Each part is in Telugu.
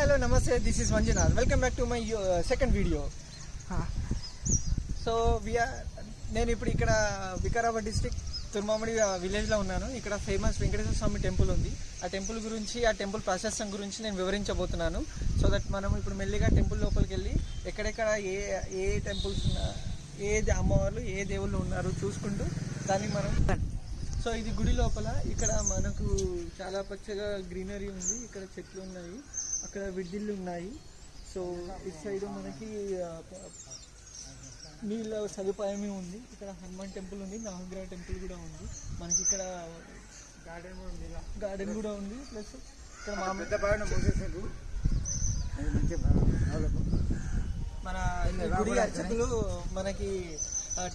హలో నమస్తే this is Manjunath. Welcome back to my second video so we are నేను ఇప్పుడు ఇక్కడ వికారాబాద్ డిస్టిక్ తుర్మామిడి విలేజ్లో ఉన్నాను. ఇక్కడ ఫేమస్ వెంకటేశ్వర స్వామి టెంపుల్ ఉంది. ఆ టెంపుల్ గురించి ఆ టెంపుల్ ప్రాశస్తం గురించి నేను వివరించబోతున్నాను. సో దట్ మనం ఇప్పుడు మెల్లిగా టెంపుల్ లోపలికి వెళ్ళి ఎక్కడెక్కడ ఏ ఏ టెంపుల్స్ ఉన్నా ఏ అమ్మవార్లు ఏ దేవుళ్ళు ఉన్నారు చూసుకుంటూ దాన్ని మనం సో ఇది గుడి లోపల. ఇక్కడ మనకు చాలా పచ్చగా గ్రీనరీ ఉంది. ఇక్కడ చెట్లు ఉన్నాయి. అక్కడ విడ్డిళ్ళు ఉన్నాయి. సో ఇటు సైడ్ మనకి నీళ్ళ సదుపాయమే ఉంది. ఇక్కడ హనుమాన్ టెంపుల్ ఉంది నవగ్రహ టెంపుల్ కూడా ఉంది. మనకి ఇక్కడ గార్డెన్ కూడా ఉంది గార్డెన్ కూడా ఉంది. ప్లస్ ఇక్కడ మన ఈ గుడి అర్చకులు మనకి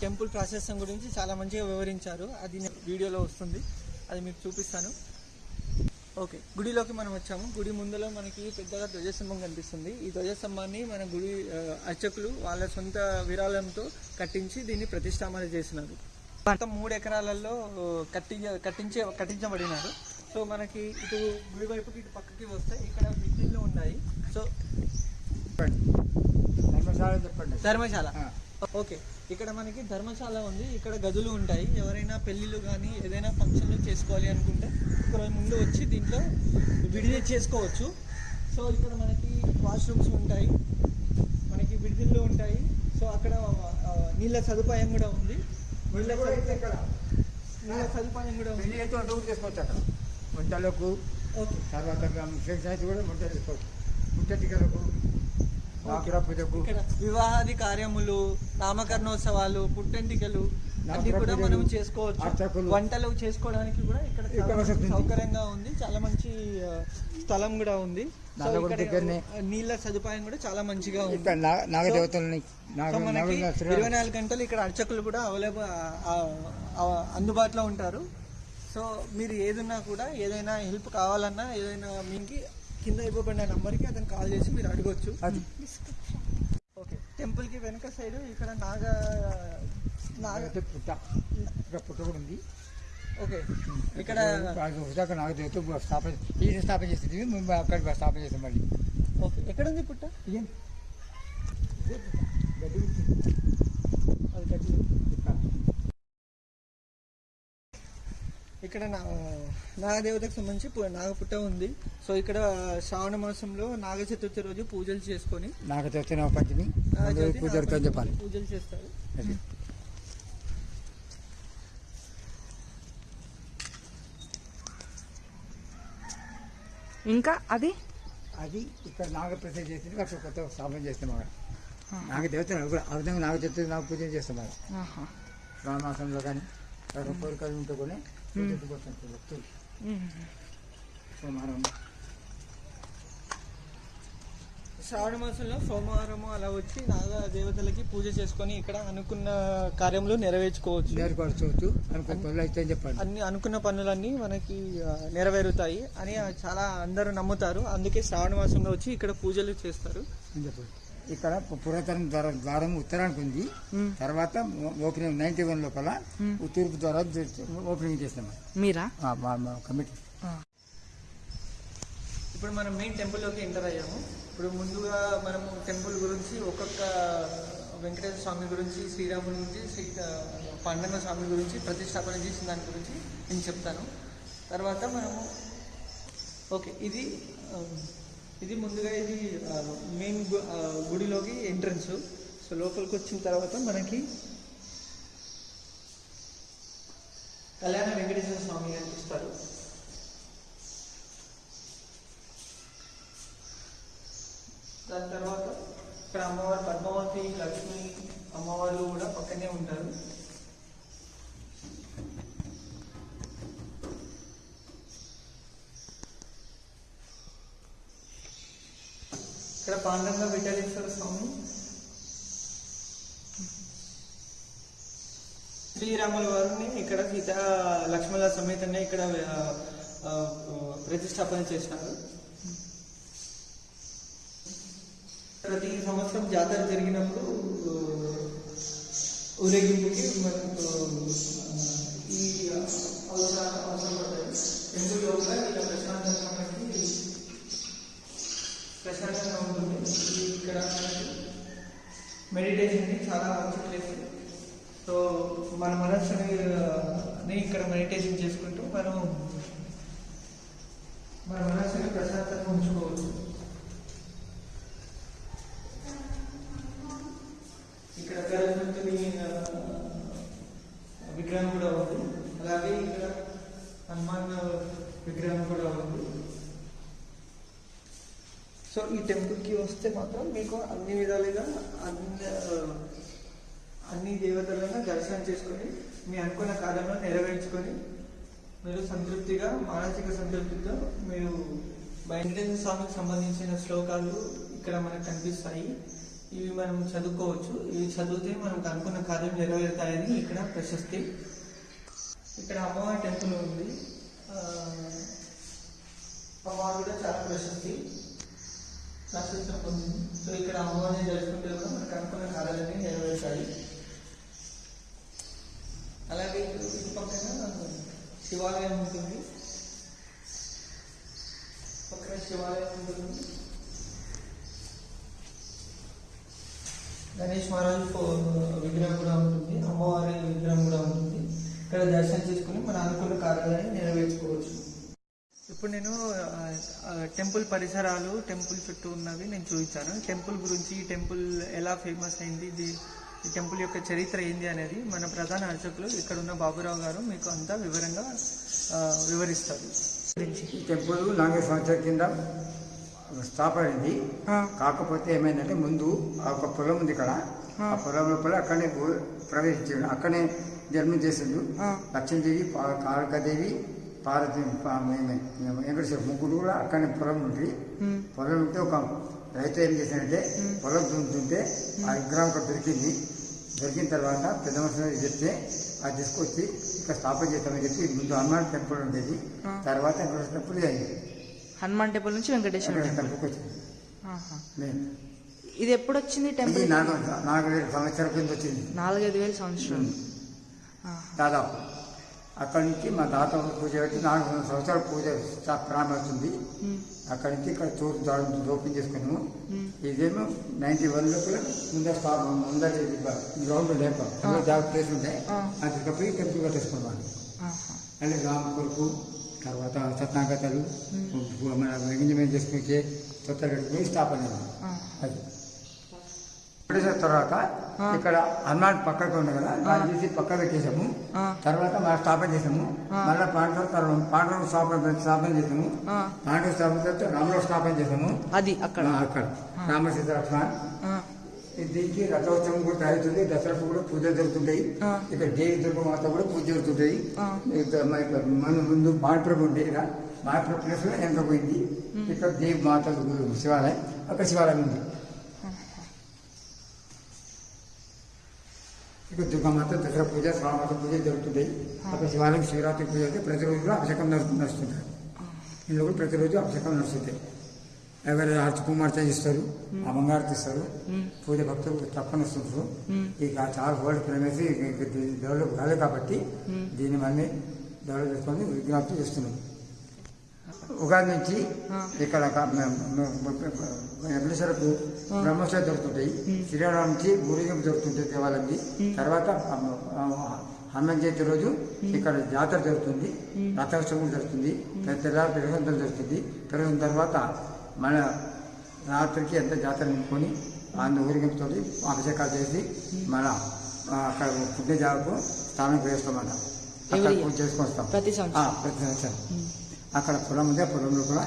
టెంపుల్ ప్రాశస్తం గురించి చాలా మంచిగా వివరించారు. అది వీడియోలో వస్తుంది. అది మీకు చూపిస్తాను. ఓకే గుడిలోకి మనం వచ్చాము. గుడి ముందులో మనకి పెద్దగా ధ్వజస్తంభం కనిపిస్తుంది. ఈ ధ్వజస్తంభాన్ని మన గుడి అర్చకులు వాళ్ళ సొంత విరాళంతో కట్టించి దీన్ని ప్రతిష్టాపన చేసినారు. మొత్తం మూడు ఎకరాలలో కట్టించ కట్టించే కట్టించబడినారు. సో మనకి ఇటు గుడి వైపుకి ఇటు పక్కకి వస్తే ఇక్కడ బిల్డింగ్లు ఉన్నాయి. సో చెప్పండి. ధర్మశాల చెప్పండి. ధర్మశాల. ఓకే ఇక్కడ మనకి ధర్మశాల ఉంది. ఇక్కడ గదులు ఉంటాయి. ఎవరైనా పెళ్ళిళ్ళు కానీ ఏదైనా ఫంక్షన్లు చేసుకోవాలి అనుకుంటే ఒక రోజు ముందు వచ్చి దీంట్లో విడిది చేసుకోవచ్చు. సో ఇక్కడ మనకి వాష్రూమ్స్ ఉంటాయి. మనకి విడిదిళ్ళు ఉంటాయి. సో అక్కడ నీళ్ళ సదుపాయం కూడా ఉంది. నీళ్ళ సదుపాయం నీళ్ళ సదుపాయం కూడా ఉంది. చేసుకోవచ్చు అక్కడ. వంటలకు ఓకే. తర్వాత కూడా వంట చేసుకోవచ్చు. ముట్టటికలకు వివాహాది కార్యములు నామకరణోత్సవాలు పుట్టెంటికలు అన్ని కూడా మనం చేసుకోవచ్చు. వంటలు చేసుకోవడానికి కూడా ఇక్కడ. సౌకర్యంగా ఉంది. చాలా మంచి స్థలం కూడా ఉంది. నీళ్ళ సదుపాయం కూడా చాలా మంచిగా ఉంది. నాగదేవతలని ఇరవై నాలుగు గంటలు ఇక్కడ అర్చకులు కూడా అవైలబుల్ అందుబాటులో ఉంటారు. సో మీరు ఏదున్నా కూడా ఏదైనా హెల్ప్ కావాలన్నా ఏదైనా మీకు కింద ఇవ్వబడిన నంబర్కి అతను కాల్ చేసి మీరు అడగొచ్చు. ఓకే. టెంపుల్కి వెనుక సైడ్ ఇక్కడ నాగ పుట్ట. ఇక్కడ పుట్ట కూడా ఉంది. ఓకే. ఇక్కడ నాగదేవత స్థాపన స్థాపన మేము అక్కడ స్థాపన చేస్తాం మళ్ళీ. ఓకే. ఎక్కడ ఉంది పుట్ట. ఏం. గడ్డి. అది ఇక్కడ. నా నాగదేవతకు సంబంధించి నాగపుట్ట ఉంది. సో ఇక్కడ శ్రావణ మాసంలో నాగ చతుర్థి రోజు పూజలు చేసుకొని పంచమి జరుగుతుందని చెప్పాలి. పూజలు చేస్తారు. ఇంకా అది? అది ఇక్కడ నాగప్రతిష్ఠ చేసింది అక్కడ కొత్త స్థాపన చేస్తాం అక్కడ నాగదేవత కూడా ఆ విధంగా నాగచతుర్థి నాగ పూజ చేస్తాం అక్కడ ఆహా. శ్రావణమాసంలో కానీ కోరికలు ఉంటే కూడా భక్తులు. సోమవారం శ్రావణ మాసంలో సోమవారం అలా వచ్చి నాగ దేవతలకి పూజ చేసుకొని ఇక్కడ అనుకున్న కార్యములు నెరవేర్చుకోవచ్చు. నేర్పరచవచ్చు అనుకున్న పనులు అయితే చెప్పండి. అన్ని అనుకున్న పనులన్నీ మనకి నెరవేరుతాయి అని చాలా అందరూ నమ్ముతారు. అందుకే శ్రావణ మాసంలో వచ్చి ఇక్కడ పూజలు చేస్తారు. చెప్పండి. ఇక్కడ పురాతన ద్వారం ద్వారం ఉత్తరానికి ఉంది. తర్వాత ఓపెనింగ్ నైన్టీ వన్ లోపల తూర్పు ద్వారా ఓపెనింగ్ చేస్తాం. మీరా? మా కమిటీ. ఇప్పుడు మనం మెయిన్ టెంపుల్లోకి ఎంటర్ అయ్యాము. ఇప్పుడు ముందుగా మనము టెంపుల్ గురించి ఒక్కొక్క వెంకటేశ్వర స్వామి గురించి శ్రీరాముడి గురించి శ్రీ ఆ, స్వామి గురించి ప్రతిష్టాపన చేసిన దాని గురించి నేను చెప్తాను. తర్వాత మనము ఓకే ఇది ఇది ముందుగా ఇది మెయిన్ గుడిలోకి ఎంట్రన్స్. సో లోపలికి వచ్చిన తర్వాత మనకి కళ్యాణ వెంకటేశ్వర స్వామి కనిపిస్తారు దాని తర్వాత ఇక్కడ అమ్మవారు పద్మావతి లక్ష్మి అమ్మవారు కూడా పక్కనే ఉంటారు. ఇక్కడ పాండంగ విఠలేశ్వర స్వామి. శ్రీరాముల వారిని ఇక్కడ సీత లక్ష్మణ సమేతంగా ఇక్కడ ప్రతిష్టాపన చేసినారు ప్రతి సంవత్సరం జాతర జరిగినప్పుడు ఆ, ఊరేగింపుకి మనకు ఆ, ఈ అవసరం అవసరం పడ్డాయి టెంపుల్ లోపల ఇలా ప్రశాంతంగా మనకి ప్రశాంతంగా ఉంటుంది. ఈ ఇక్కడ మెడిటేషన్కి చాలా మంచి ప్లేస్ సో మన మనస్సుని ఆ, ని ఇక్కడ మెడిటేషన్ చేసుకుంటూ మనం మన మనస్సుని ప్రశాంతంగా ఉంచుకోవచ్చు. ఇక్కడ గణపతిని విగ్రహం కూడా ఉంది. అలాగే ఇక్కడ హనుమాన్ విగ్రహం కూడా ఉంది. సో ఈ టెంపుల్కి వస్తే మాత్రం మీకు అన్ని విధాలుగా అన్ని అన్ని దేవతలను దర్శనం చేసుకొని మీ అనుకున్న కార్యంలో నెరవేర్చుకొని మీరు సంతృప్తిగా మానసిక సంతృప్తితో మీరు వెంకటేశ్వర స్వామికి సంబంధించిన శ్లోకాలు ఇక్కడ మనకు కనిపిస్తాయి. ఇవి మనం చదువుకోవచ్చు. ఇవి చదివితే మనకు అనుకున్న కార్యం నెరవేరుతాయని ఇక్కడ ప్రశస్తి. ఇక్కడ అమ్మవారి టెంపుల్ ఉంది. అమ్మవారు కూడా చాలా ప్రశస్తి. ప్రశస్తం పొందింది. సో ఇక్కడ అమ్మవారిని జరుపుకుంటే కూడా మనకు అనుకున్న కార్యాలన్నీ నెరవేరుతాయి. అలాగే ఇటు పక్కన శివాలయం ఉంటుంది. పక్కన శివాలయం ఉంటుంది. గణేష్ మహారాజ్ విగ్రహం కూడా ఉంటుంది అమ్మవారి విగ్రహం కూడా ఉంటుంది ఇక్కడ దర్శనం చేసుకుని మన అనుకున్న కార్యాలయాన్ని నెరవేర్చుకోవచ్చు. ఇప్పుడు నేను టెంపుల్ పరిసరాలు టెంపుల్ చుట్టూ ఉన్నవి నేను చూపించాను. టెంపుల్ గురించి ఈ టెంపుల్ ఎలా ఫేమస్ అయింది ఇది ఈ టెంపుల్ యొక్క చరిత్ర ఏంది అనేది మన ప్రధాన అర్చకులు ఇక్కడ ఉన్న బాబురావు గారు మీకు అంతా వివరంగా వివరిస్తారు. ఈ టెంపుల్ నాలుగు సంవత్సరాల కింద స్థాపన అయింది. కాకపోతే ఏమైందంటే ముందు ఆ ఒక పొలం ఉంది ఇక్కడ. ఆ. పొలం లోపల అక్కడనే ప్రవేశించాడు. అక్కడనే జన్మ చేసిండు. లక్ష్మీదేవి కాళికాదేవి పార్వతి వెంకటేశ్వర ముగ్గురు కూడా అక్కడనే పొలం ఉంది. పొలం ఉంటే ఒక రైతు ఏం చేశాడంటే పొలం దున్నుతుంటే ఆ విగ్రహం ఒకటి దొరికింది. దొరికిన తర్వాత పెద్ద మనుషులు చెప్తే అది తీసుకొచ్చి ఇక్కడ స్థాపన చేస్తామని చెప్పి ముందు హనుమాన్ టెంపుల్ ఉండేది. తర్వాత టెంపుల్ అయింది. హనుమాన్ టెంపుల్ నుంచి వెంకటేశ్వర టెంపుల్. ఇది ఎప్పుడు వచ్చింది టెంపుల్ నాలుగు నాలుగు వేల సంవత్సరాల కింద వచ్చింది. నాలుగైదు వేల సంవత్సరాలు. ఆహా. దాదాపు. అక్కడి నుంచి మా తాత పూజ పెట్టి నాలుగు వందల సంవత్సరాల పూజ ప్రారంభమవుతుంది ఉమ్, అక్కడి నుంచి ఇక్కడ తూర్పు దాడు ఓపెన్ చేసుకున్నాము. ఇదేమో నైన్టీ వన్ లోపల ముందర స్టాప్ ముందర ఇది బ- గ్రౌండ్ లేక జాబ్ ప్లేస్ ఉంటే ఆ. అది టెంపుల్ కట్టేసుకున్నాం ఆహా. అంటే రామ కొడుకు తర్వాత సత్నాగతలు మన ఎంగేజ్మెంట్ చేసుకుంటే కొత్త పోయి స్థాపన. అది. పెట్టేసిన తర్వాత. ఇక్కడ హనుమాన్ పక్కకు ఉంది కదా దాన్ని తీసి పక్క పెట్టేసాము. తర్వాత మనం స్థాపన చేసాము. మళ్ళీ పాండవ తర్వాత పాండవ స్థాపన స్థాపన చేసాము పాండవ స్థాపన తర్వాత రాముల స్థాపన చేసాము అది అక్కడ. అక్కడ. రామ సీత లక్ష్మణ్ ఆ, దీనికి రథోత్సవం కూడా జరుగుతుంది. దసరాకు కూడా పూజలు జరుగుతుంటాయి. ఇక్కడ దేవి దుర్గ మాత కూడా పూజ జరుగుతుంటాయి. మన ముందు మాడప్రభు ఉండే ఇక్కడ. మాడప్రభు ప్లేస్లో వెనక పోయింది. ఇక్కడ దేవి మాత శివాలయం. అక్కడ శివాలయం ఉంది. ఇక్కడ దుర్గామాత దసరా పూజ శ్రావణ పూజ జరుగుతుంటాయి. అక్కడ శివాలయం శివరాత్రి పూజ అయితే ప్రతిరోజు కూడా అభిషేకం నడుస్తు- నడుస్తుంటారు ఇందులో కూడా ప్రతిరోజు అభిషేకం నడుస్తుంటాయి. ఎవరు ఆర్చి కుమార్తె ఇస్తారు అమ్మగారు ఇస్తారు ఉమ్, పూజ భక్తులు తప్పని వస్తుంటారు. ఇక చాలా వరల్డ్ ప్రేమేసి డెవలప్ కాలేదు కాబట్టి. దీన్ని మనమే డెవలప్ చేసుకొని విజ్ఞప్తి చేస్తున్నాం. ఉగాది నుంచి ఆ. ఇక్కడ వెంకటేశ్వరకు బ్రహ్మోత్సవం జరుగుతుంటాయి. శ్రీరామ నుంచి ఊరేగింపు జరుగుతుంటాయి దేవాలయంకి తర్వాత ఆ, ఆ, హనుమాన్ జయంతి రోజు ఇక్కడ జాతర జరుగుతుంది. రథోత్సవం జరుగుతుంది. తెల్లారి పెరుగుదల జరుగుతుంది. పెరిగిన తర్వాత మన రాత్రికి ఎంత జాతర నింపుకొని అందు ఊరేగింపుతో అభిషేకాలు చేసి మన అక్కడ పుట్టిన స్నానం చేస్తామన్న అక్కడ. పూజ చేసుకొని వస్తాం. ప్రతి సంవత్సరం? అక్కడ పొలం ఉంది ఆ పొలంలో కూడా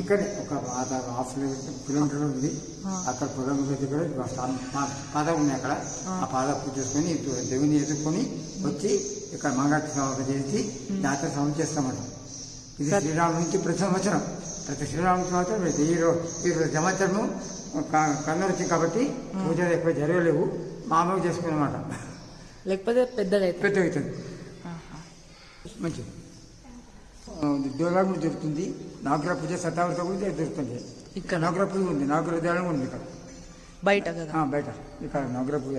ఇక్కడే ఒక హాఫ్ కిలోమీటర్ ఉంది. అక్కడ పొలం దగ్గర పాద ఉంది అక్కడ. ఆ. పాద పూజ చేసుకొని దేవుని ఎదుర్కొని వచ్చి ఇక్కడ మంగళ చేసి జాతర సమావేశం చేస్తామట. ఇది శ్రీరాముడి నుంచి ప్రతి సంవత్సరం ప్రతి శ్రీరాముడి సంవత్సరం ఈ రో- ఈ రో- సంవత్సరము కన్ను వచ్చింది కాబట్టి పూజలు ఎక్కువ జరగలేవు. మామూలుగా చేసుకున్నమాట. లేకపోతే అయితే పెద్ద అవుతుంది. మంచిది. దేవాలయం కూడా దొరుకుతుంది నాగర పూజ శతావృత కూడా దొరుకుతుంది ఇక్కడ. నాగర పూజ ఉంది. నాగర దేవాలయం ఉంది ఇక్కడ. బయట బయట. ఇక్కడ నాగర పూజ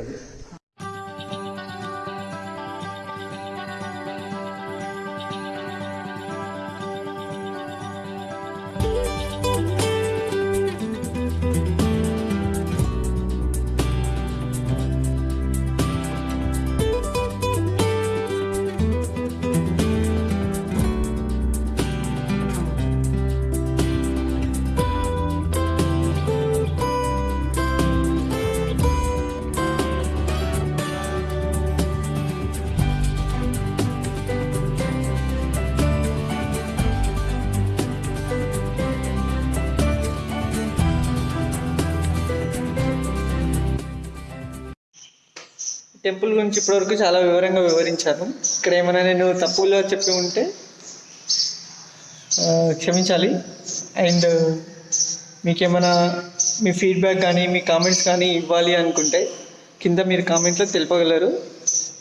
టెంపుల్ గురించి ఇప్పటివరకు చాలా వివరంగా వివరించాను. ఇక్కడ ఏమైనా నేను తప్పులో చెప్పి ఉంటే క్షమించాలి. అండ్ మీకేమైనా మీ ఫీడ్బ్యాక్ కానీ మీ కామెంట్స్ కానీ ఇవ్వాలి అనుకుంటే కింద మీరు కామెంట్లో తెలుపగలరు.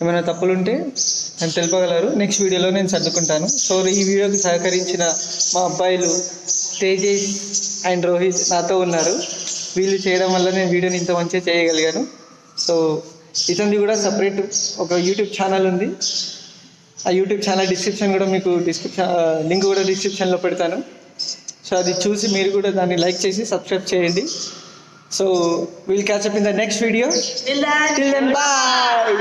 ఏమైనా తప్పులు ఉంటే తెలుపగలరు. నెక్స్ట్ వీడియోలో నేను సర్దుకుంటాను. సో ఈ వీడియోకి సహకరించిన మా అబ్బాయిలు తేజేష్ అండ్ రోహిత్ నాతో ఉన్నారు. వీళ్ళు చేయడం వల్ల నేను వీడియోని ఇంత మంచిగా చేయగలిగాను. సో ఇతనిది కూడా సపరేట్ ఒక యూట్యూబ్ ఛానల్ ఉంది. ఆ యూట్యూబ్ ఛానల్ డిస్క్రిప్షన్ కూడా మీకు డిస్క్రిప్షన్ లింక్ కూడా డిస్క్రిప్షన్లో పెడతాను. సో అది చూసి మీరు కూడా దాన్ని లైక్ చేసి సబ్స్క్రైబ్ చేయండి. So will catch up in the next video till then bye